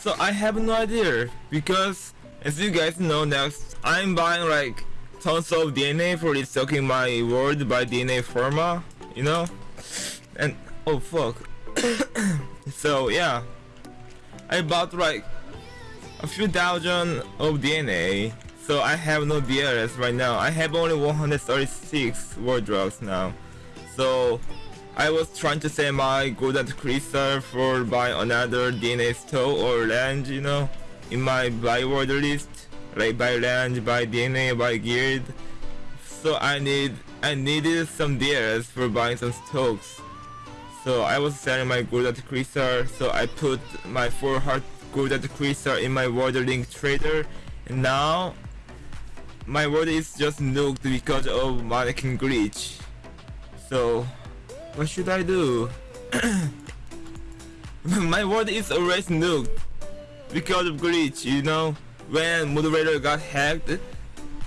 So I have no idea because as you guys know next I'm buying like tons of DNA for restocking my world by DNA Pharma, you know? And oh fuck. so yeah. I bought like a few thousand of DNA. So I have no DRS right now. I have only 136 world drugs now. So I was trying to save my golden crystal for buy another DNA store or land, you know, in my buy word list, like buy land, buy DNA, buy guild. So I need I needed some DRS for buying some stocks. So I was selling my golden crystal, so I put my 4 heart golden crystal in my world link trader, and now my world is just nuked because of mannequin glitch. So what should I do? My world is always nuked because of glitch, you know? When moderator got hacked,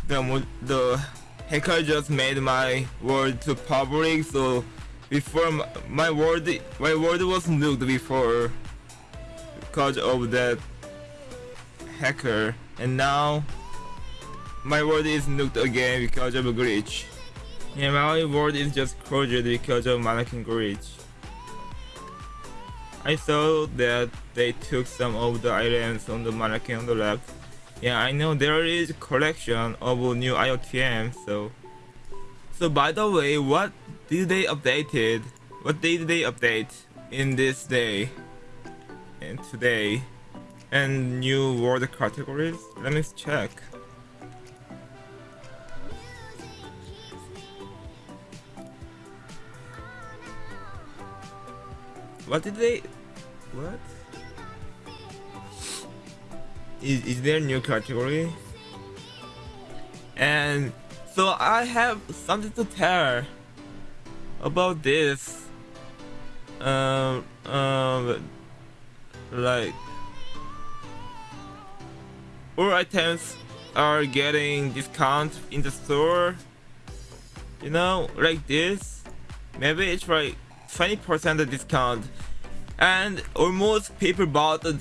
the, the hacker just made my world to public, so before my world, my world was nuked before because of that hacker, and now my world is nuked again because of a glitch. Yeah, my world is just closed because of mannequin glitch. I saw that they took some of the items on the mannequin on the left. Yeah, I know there is collection of new IOTM, so... So by the way, what did they updated? What did they update in this day? And today? And new world categories? Let me check. What did they... What? Is, is there a new category? And so I have something to tell about this. Um, um, like all items are getting discount in the store. You know, like this. Maybe it's like 20% discount and almost people bought the,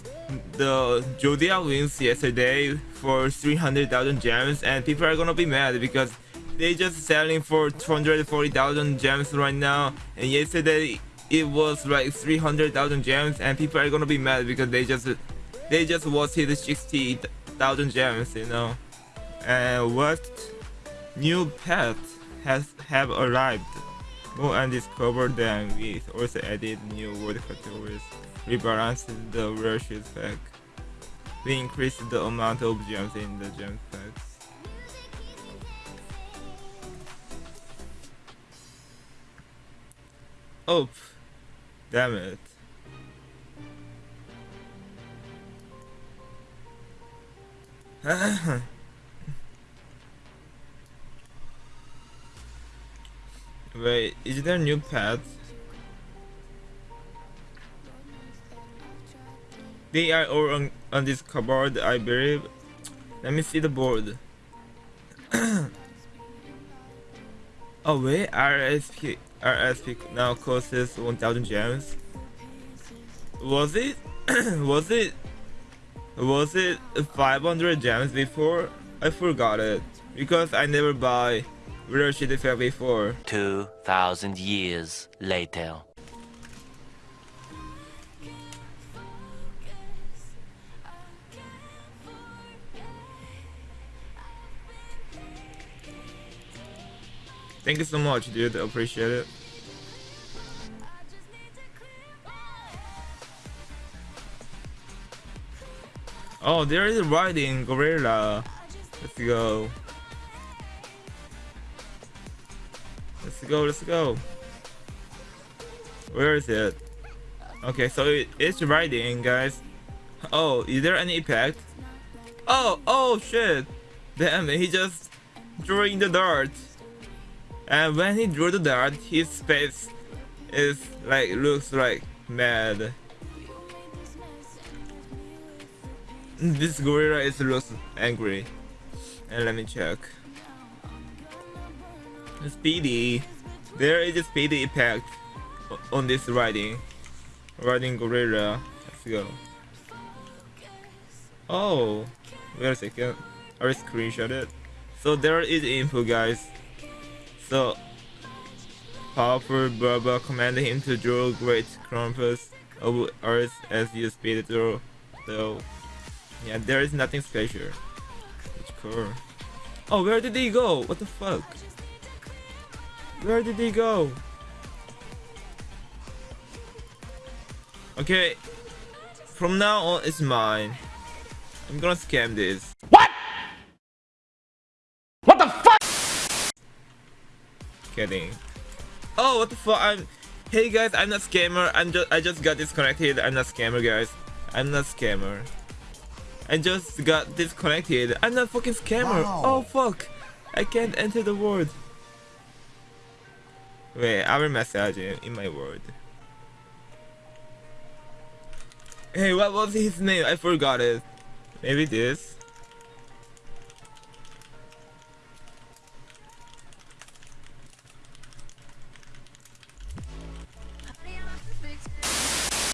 the Zodiac wings yesterday for 300,000 gems and people are gonna be mad because they just selling for 240,000 gems right now. And yesterday it was like 300,000 gems and people are gonna be mad because they just they just wasted 60,000 gems you know. And what new pet has have arrived Go and discover them. We also added new word categories, rebalanced the rushes pack. We increased the amount of gems in the gem packs. Oh, damn it. Wait, is there a new paths? They are all on, on this cupboard, I believe. Let me see the board. oh wait, RSP, RSP now costs 1000 gems. Was it? was it? Was it 500 gems before? I forgot it. Because I never buy where should have before? 2,000 years later. Thank you so much, dude. I appreciate it. Oh, there is a riding gorilla. Let's go. Go, let's go. Where is it? Okay, so it, it's riding, guys. Oh, is there any impact? Oh, oh shit! Damn, he just drew in the dart. And when he drew the dart, his face is like looks like mad. This gorilla is looks angry. And let me check. Speedy. There is a speedy impact on this riding. Riding gorilla. Let's go. Oh, wait a second. I screenshot it. So there is info, guys. So powerful Baba commanded him to draw great Krampus of Earth as you speed through. So yeah, there is nothing special. It's cool. Oh, where did he go? What the fuck? Where did he go? Okay, from now on it's mine. I'm gonna scam this. What? What the fuck? Kidding. Oh, what the fuck? I'm. Hey guys, I'm not scammer. I'm just. I just got disconnected. I'm not scammer, guys. I'm not scammer. I just got disconnected. I'm not fucking scammer. Wow. Oh fuck! I can't enter the word. Wait, I will message him in my word. Hey, what was his name? I forgot it. Maybe this.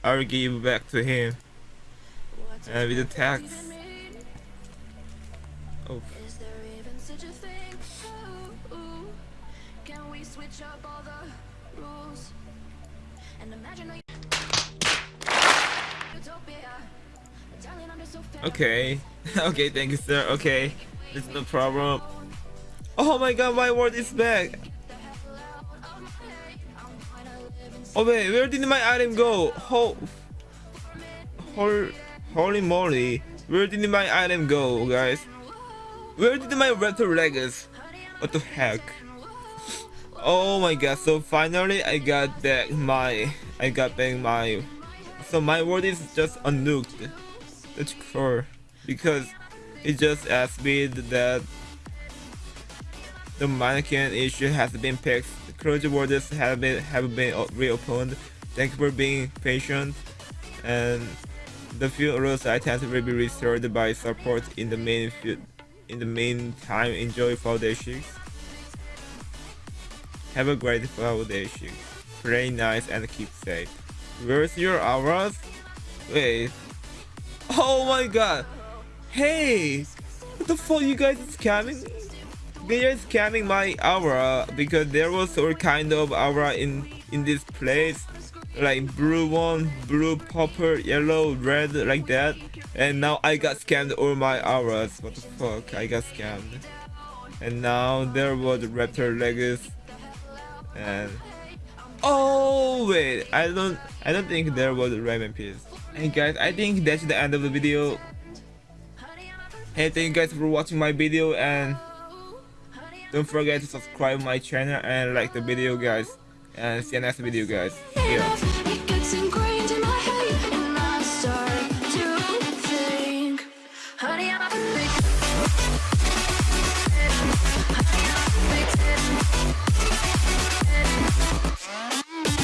I'll give back to him. And with the tax. Oh, Can we switch up all the rules and imagine a okay. okay, thank you, sir. Okay. It's no problem. Oh my god, my word is back. Oh wait, where did my item go? Ho Hol Holy moly. Where did my item go, guys? Where did my raptor legs? What the heck? Oh my god, so finally I got back my I got back my so my world is just unnuked. That's cool. Because it just asked me that the mannequin issue has been fixed. Closure borders have been have been reopened. Thank you for being patient. And the few rose items will be restored by support in the main in the meantime. Enjoy fall day. Have a great day. Play nice and keep safe. Where's your auras? Wait. Oh my god. Hey. What the fuck you guys scamming? They are scamming my aura because there was all kind of aura in in this place like blue one blue purple yellow red like that and now i got scammed all my auras what the fuck i got scammed and now there was raptor legs and oh wait i don't i don't think there was a ramen piece hey guys i think that's the end of the video. Hey thank you guys for watching my video and don't forget to subscribe my channel and like the video guys. And see you next video guys. Yeah